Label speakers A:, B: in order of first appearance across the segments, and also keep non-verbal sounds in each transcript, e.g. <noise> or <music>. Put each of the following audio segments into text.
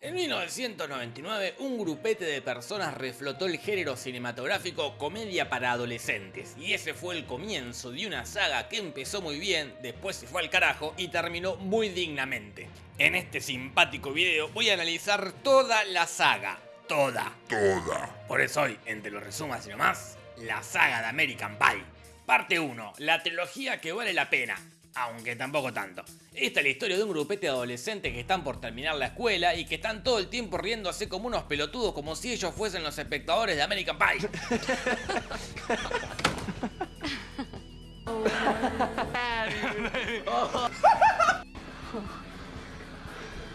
A: En 1999, un grupete de personas reflotó el género cinematográfico comedia para adolescentes, y ese fue el comienzo de una saga que empezó muy bien, después se fue al carajo y terminó muy dignamente. En este simpático video voy a analizar toda la saga, toda,
B: Toda.
A: por eso hoy, entre los resumas y nomás, la saga de American Pie. Parte 1, la trilogía que vale la pena, aunque tampoco tanto. Esta es la historia de un grupete de adolescentes que están por terminar la escuela y que están todo el tiempo riéndose como unos pelotudos como si ellos fuesen los espectadores de American Pie.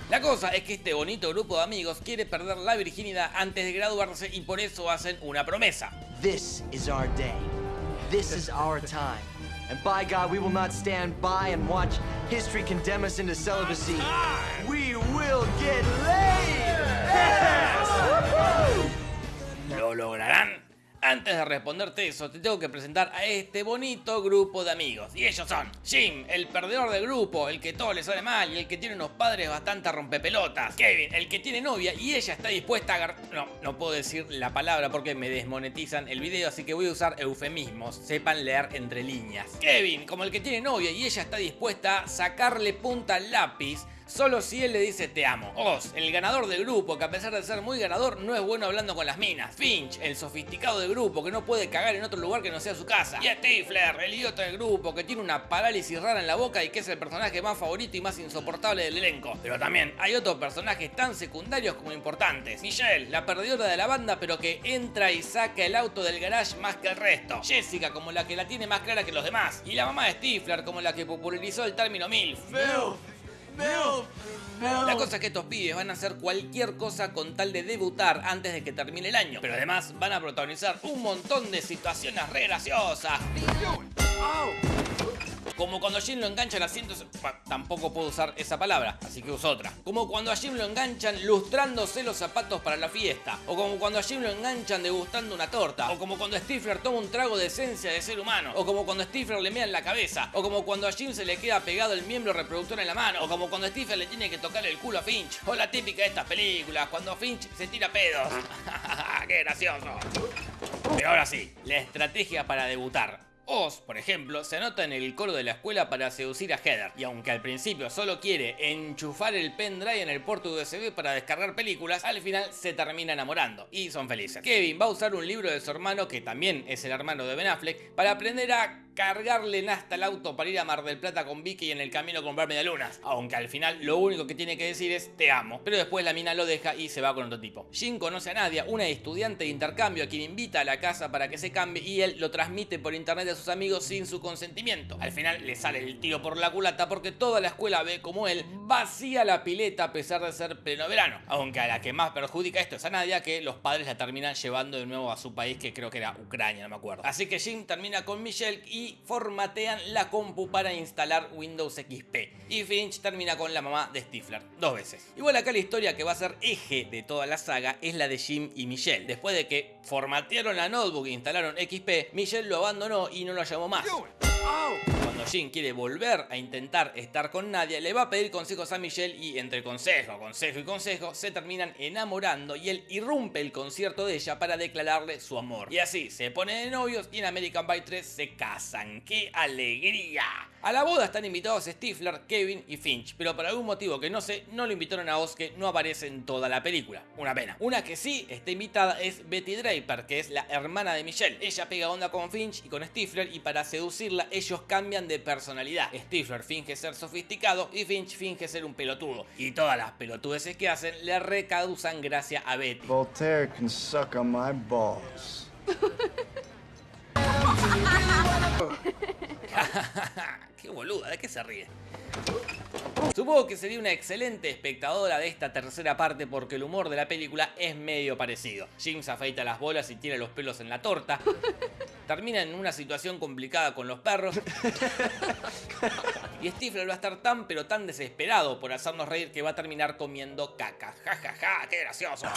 A: La cosa es que este bonito grupo de amigos quiere perder la virginidad antes de graduarse y por eso hacen una promesa.
C: And by God, we will not stand by and watch history condemn us into celibacy. We will get laid! Yes!
A: ¿Lo lograrán? Antes de responderte eso, te tengo que presentar a este bonito grupo de amigos. Y ellos son Jim, el perdedor del grupo, el que todo le sale mal y el que tiene unos padres bastante rompepelotas. Kevin, el que tiene novia y ella está dispuesta a. No, no puedo decir la palabra porque me desmonetizan el video, así que voy a usar eufemismos. Sepan leer entre líneas. Kevin, como el que tiene novia y ella está dispuesta a sacarle punta al lápiz Solo si él le dice te amo. Oz, el ganador del grupo, que a pesar de ser muy ganador, no es bueno hablando con las minas. Finch, el sofisticado del grupo, que no puede cagar en otro lugar que no sea su casa. Y Stifler, el idiota del grupo, que tiene una parálisis rara en la boca y que es el personaje más favorito y más insoportable del elenco. Pero también hay otros personajes tan secundarios como importantes. Michelle, la perdedora de la banda, pero que entra y saca el auto del garage más que el resto. Jessica, como la que la tiene más clara que los demás. Y la mamá de Stifler, como la que popularizó el término MILF. La cosa es que estos pibes van a hacer cualquier cosa con tal de debutar antes de que termine el año. Pero además van a protagonizar un montón de situaciones re graciosas. Como cuando a Jim lo enganchan asientos... Bueno, tampoco puedo usar esa palabra, así que uso otra. Como cuando a Jim lo enganchan lustrándose los zapatos para la fiesta. O como cuando a Jim lo enganchan degustando una torta. O como cuando Stifler toma un trago de esencia de ser humano. O como cuando Stifler le mea en la cabeza. O como cuando a Jim se le queda pegado el miembro reproductor en la mano. O como cuando Stifler le tiene que tocar el culo a Finch. O la típica de estas películas, cuando Finch se tira pedos. <laughs> ¡Qué gracioso! Pero ahora sí, la estrategia para debutar. Oz, por ejemplo, se anota en el coro de la escuela para seducir a Heather, y aunque al principio solo quiere enchufar el pendrive en el puerto USB para descargar películas, al final se termina enamorando, y son felices. Kevin va a usar un libro de su hermano, que también es el hermano de Ben Affleck, para aprender a cargarle hasta el auto para ir a Mar del Plata con Vicky en el camino a comprar medialunas. Aunque al final lo único que tiene que decir es te amo. Pero después la mina lo deja y se va con otro tipo. Jim conoce a Nadia, una estudiante de intercambio a quien invita a la casa para que se cambie y él lo transmite por internet a sus amigos sin su consentimiento. Al final le sale el tiro por la culata porque toda la escuela ve como él vacía la pileta a pesar de ser pleno verano. Aunque a la que más perjudica esto es a Nadia que los padres la terminan llevando de nuevo a su país que creo que era Ucrania, no me acuerdo. Así que Jim termina con Michelle y formatean la compu para instalar Windows XP. Y Finch termina con la mamá de Stifler, dos veces. Igual acá la historia que va a ser eje de toda la saga es la de Jim y Michelle. Después de que formatearon la notebook e instalaron XP, Michelle lo abandonó y no lo llamó más. Cuando Jim quiere volver a intentar estar con Nadia, le va a pedir consejos a Michelle y entre consejo, consejo y consejo se terminan enamorando y él irrumpe el concierto de ella para declararle su amor. Y así se ponen de novios y en American Pie 3 se casan. ¡Qué alegría! A la boda están invitados Stifler, Kevin y Finch, pero por algún motivo que no sé, no lo invitaron a Oz que no aparece en toda la película. Una pena. Una que sí está invitada es Betty Draper, que es la hermana de Michelle. Ella pega onda con Finch y con Stifler y para seducirla ellos cambian de personalidad. Stifler finge ser sofisticado y Finch finge ser un pelotudo. Y todas las pelotudeces que hacen le recausan gracia a Betty.
D: Voltaire can suck on my balls. <laughs>
A: Qué boluda, ¿de qué se ríe? Supongo que sería una excelente espectadora de esta tercera parte porque el humor de la película es medio parecido. Jim se afeita las bolas y tira los pelos en la torta. Termina en una situación complicada con los perros. Y Stifler va a estar tan pero tan desesperado por hacernos reír que va a terminar comiendo caca. Ja ja ja, qué gracioso.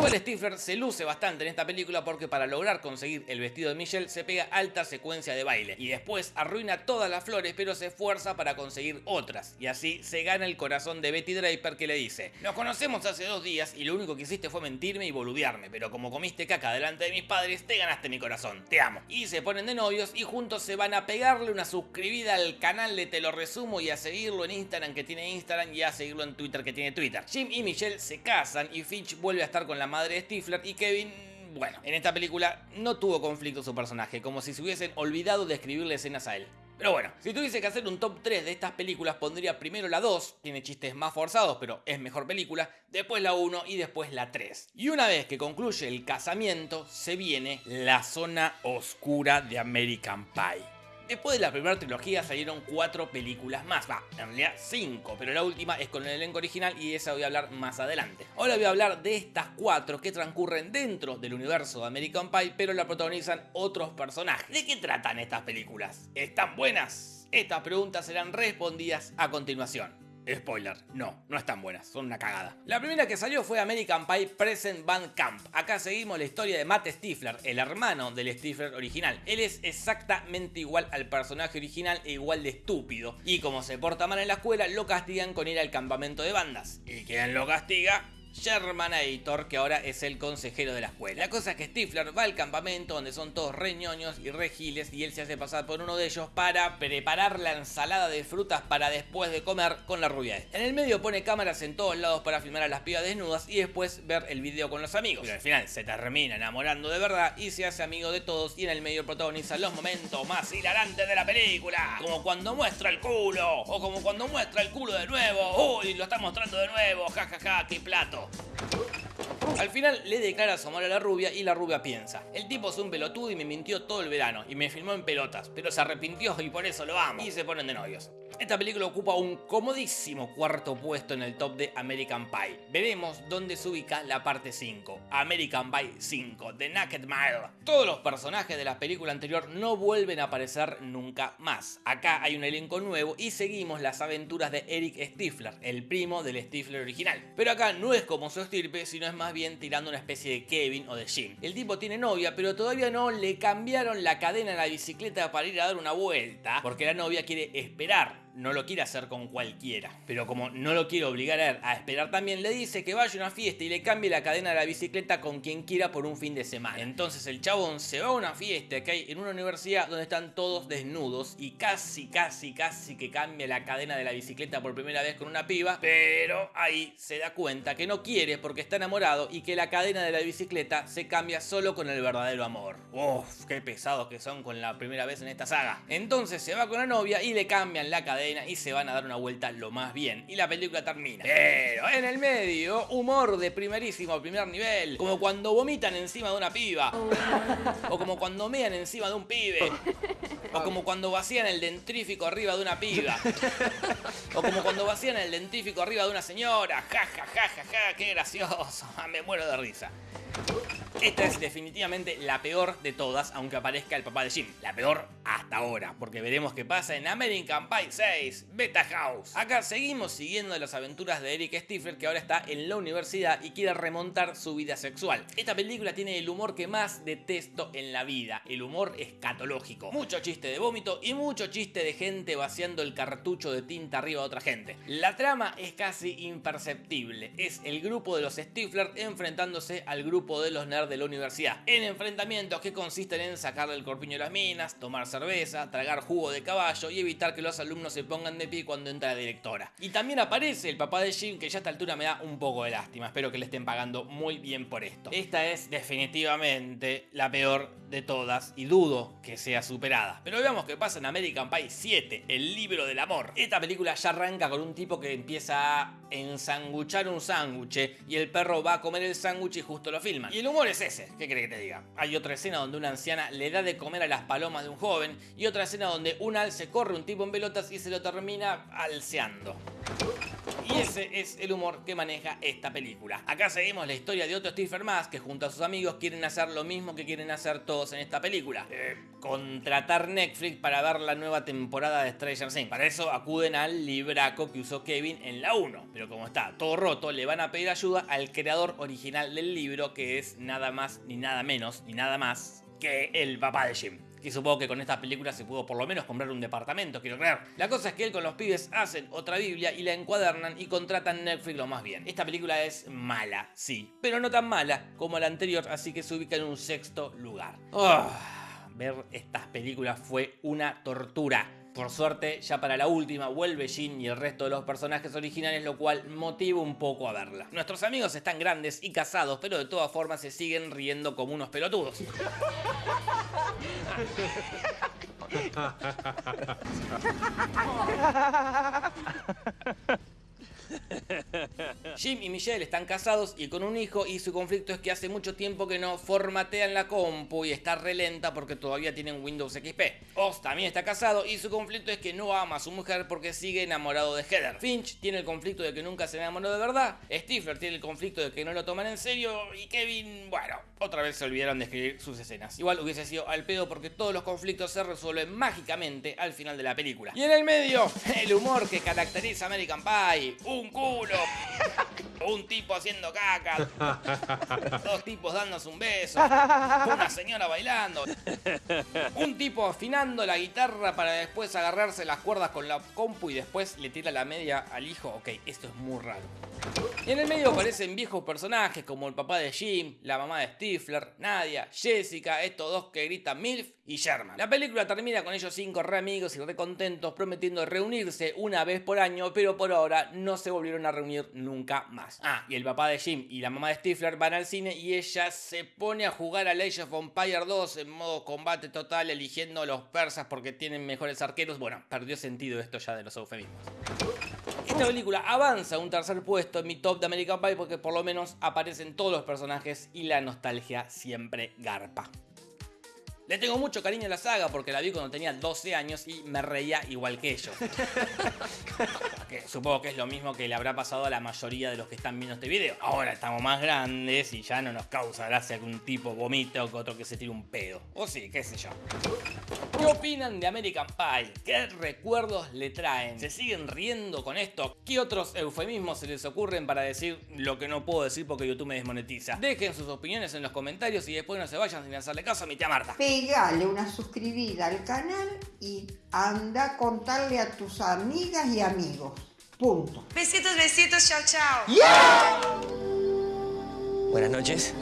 A: Igual Stifler se luce bastante en esta película porque para lograr conseguir el vestido de Michelle se pega alta secuencia de baile y después arruina todas las flores pero se esfuerza para conseguir otras y así se gana el corazón de Betty Draper que le dice Nos conocemos hace dos días y lo único que hiciste fue mentirme y boludearme pero como comiste caca delante de mis padres te ganaste mi corazón, te amo. Y se ponen de novios y juntos se van a pegarle una suscribida al canal de Te lo resumo y a seguirlo en Instagram que tiene Instagram y a seguirlo en Twitter que tiene Twitter. Jim y Michelle se casan y Finch vuelve a estar con la madre de Stifler y Kevin bueno, en esta película no tuvo conflicto su personaje, como si se hubiesen olvidado de escribirle escenas a él. Pero bueno, si tuviese que hacer un top 3 de estas películas, pondría primero la 2, tiene chistes más forzados, pero es mejor película, después la 1 y después la 3. Y una vez que concluye el casamiento, se viene la zona oscura de American Pie. Después de la primera trilogía salieron cuatro películas más, va, en realidad cinco, pero la última es con el elenco original y de esa voy a hablar más adelante. Ahora voy a hablar de estas cuatro que transcurren dentro del universo de American Pie, pero la protagonizan otros personajes. ¿De qué tratan estas películas? ¿Están buenas? Estas preguntas serán respondidas a continuación. Spoiler, no, no están buenas, son una cagada. La primera que salió fue American Pie Present Band Camp. Acá seguimos la historia de Matt Stifler, el hermano del Stifler original. Él es exactamente igual al personaje original e igual de estúpido. Y como se porta mal en la escuela, lo castigan con ir al campamento de bandas. ¿Y quién lo castiga? Editor, que ahora es el consejero de la escuela. La cosa es que Stifler va al campamento donde son todos reñoños y regiles y él se hace pasar por uno de ellos para preparar la ensalada de frutas para después de comer con la rubia. En el medio pone cámaras en todos lados para filmar a las pibas desnudas y después ver el video con los amigos. Pero al final se termina enamorando de verdad y se hace amigo de todos y en el medio protagoniza los momentos más hilarantes de la película. Como cuando muestra el culo o como cuando muestra el culo de nuevo. Uy, lo está mostrando de nuevo, jajaja, ja, ja, qué plato. よ。Al final le declara su amor a la rubia y la rubia piensa, el tipo es un pelotudo y me mintió todo el verano y me filmó en pelotas, pero se arrepintió y por eso lo amo. Y se ponen de novios. Esta película ocupa un comodísimo cuarto puesto en el top de American Pie. Veremos dónde se ubica la parte 5, American Pie 5, The Naked Mile. Todos los personajes de la película anterior no vuelven a aparecer nunca más. Acá hay un elenco nuevo y seguimos las aventuras de Eric Stifler, el primo del Stifler original. Pero acá no es como su estirpe, sino es más bien tirando una especie de Kevin o de Jim. El tipo tiene novia, pero todavía no le cambiaron la cadena a la bicicleta para ir a dar una vuelta, porque la novia quiere esperar no lo quiere hacer con cualquiera. Pero como no lo quiere obligar a, esperar también, le dice que vaya a una fiesta y le cambie la cadena de la bicicleta con quien quiera por un fin de semana. Entonces el chabón se va a una fiesta que hay en una universidad donde están todos desnudos y casi, casi, casi que cambia la cadena de la bicicleta por primera vez con una piba, pero ahí se da cuenta que no quiere porque está enamorado y que la cadena de la bicicleta se cambia solo con el verdadero amor. Uff, qué pesados que son con la primera vez en esta saga. Entonces se va con la novia y le cambian la cadena y se van a dar una vuelta lo más bien. Y la película termina. Pero en el medio, humor de primerísimo primer nivel. Como cuando vomitan encima de una piba. O como cuando mean encima de un pibe. O como cuando vacían el dentrífico arriba de una piba. O como cuando vacían el dentrífico arriba de una señora. Ja, ja, ja, ja, ja, qué gracioso. <laughs> Me muero de risa. Esta es definitivamente la peor de todas, aunque aparezca el papá de Jim. La peor hasta ahora, porque veremos qué pasa en American Pie 6, Beta House. Acá seguimos siguiendo las aventuras de Eric Stifler, que ahora está en la universidad y quiere remontar su vida sexual. Esta película tiene el humor que más detesto en la vida, el humor escatológico. Mucho chiste de vómito y mucho chiste de gente vaciando el cartucho de tinta arriba de otra gente. La trama es casi imperceptible, es el grupo de los Stifler enfrentándose al grupo de los nerds de la universidad, en enfrentamientos que consisten en sacarle el corpiño a las minas, tomar cerveza, tragar jugo de caballo y evitar que los alumnos se pongan de pie cuando entra la directora. Y también aparece el papá de Jim, que ya a esta altura me da un poco de lástima, espero que le estén pagando muy bien por esto. Esta es definitivamente la peor de todas y dudo que sea superada. Pero veamos qué pasa en American Pie 7, el libro del amor. Esta película ya arranca con un tipo que empieza a ensanguchar un sándwich y el perro va a comer el sándwich y justo lo filman. Y el humor es ese, ¿qué cree que te diga? Hay otra escena donde una anciana le da de comer a las palomas de un joven y otra escena donde un alce corre un tipo en pelotas y se lo termina alceando. Y ese es el humor que maneja esta película. Acá seguimos la historia de otro Stephen más que junto a sus amigos quieren hacer lo mismo que quieren hacer todos en esta película. Eh, contratar Netflix para ver la nueva temporada de Stranger Things. Para eso acuden al libraco que usó Kevin en la 1. Pero como está todo roto, le van a pedir ayuda al creador original del libro que es nada más ni nada menos ni nada más que el papá de Jim. Que supongo que con esta película se pudo por lo menos comprar un departamento, quiero creer. La cosa es que él con los pibes hacen otra Biblia y la encuadernan y contratan Netflix lo más bien. Esta película es mala, sí, pero no tan mala como la anterior, así que se ubica en un sexto lugar. Ah, ver estas películas fue una tortura. Por suerte, ya para la última vuelve Jin y el resto de los personajes originales, lo cual motiva un poco a verla. Nuestros amigos están grandes y casados, pero de todas formas se siguen riendo como unos pelotudos. <laughs> <laughs> Jim y Michelle están casados y con un hijo y su conflicto es que hace mucho tiempo que no formatean la compu y está relenta porque todavía tienen Windows XP. Oz también está casado y su conflicto es que no ama a su mujer porque sigue enamorado de Heather. Finch tiene el conflicto de que nunca se enamoró de verdad. Stifler tiene el conflicto de que no lo toman en serio y Kevin, bueno, otra vez se olvidaron de escribir sus escenas. Igual hubiese sido al pedo porque todos los conflictos se resuelven mágicamente al final de la película. Y en el medio, <laughs> el humor que caracteriza American Pie. Un culo. Un tipo haciendo caca. Dos tipos dándose un beso. Una señora bailando. Un tipo afinando la guitarra para después agarrarse las cuerdas con la compu y después le tira la media al hijo. Ok, esto es muy raro. Y en el medio aparecen viejos personajes como el papá de Jim, la mamá de Stifler, Nadia, Jessica, estos dos que gritan MILF y Sherman. La película termina con ellos cinco re amigos y re contentos prometiendo reunirse una vez por año, pero por ahora no se volvieron a reunir nunca más. Ah, y el papá de Jim y la mamá de Stifler van al cine y ella se pone a jugar a Age of Empire 2 en modo combate total eligiendo a los persas porque tienen mejores arqueros. Bueno, perdió sentido esto ya de los eufemismos. Esta película avanza un tercer puesto en mi top de American Pie porque por lo menos aparecen todos los personajes y la nostalgia siempre garpa. Le tengo mucho cariño a la saga porque la vi cuando tenía 12 años y me reía igual que ellos. <laughs> que supongo que es lo mismo que le habrá pasado a la mayoría de los que están viendo este video. Ahora estamos más grandes y ya no nos causa gracia que un tipo vomite o que otro que se tire un pedo. O sí, qué sé yo. ¿Qué opinan de American Pie? ¿Qué recuerdos le traen? ¿Se siguen riendo con esto? ¿Qué otros eufemismos se les ocurren para decir lo que no puedo decir porque YouTube me desmonetiza? Dejen sus opiniones en los comentarios y después no se vayan sin hacerle caso a mi tía Marta.
B: Pegale una suscribida al canal y anda a contarle a tus amigas y amigos. Punto.
E: Besitos, besitos, chao, chao.
F: Buenas noches.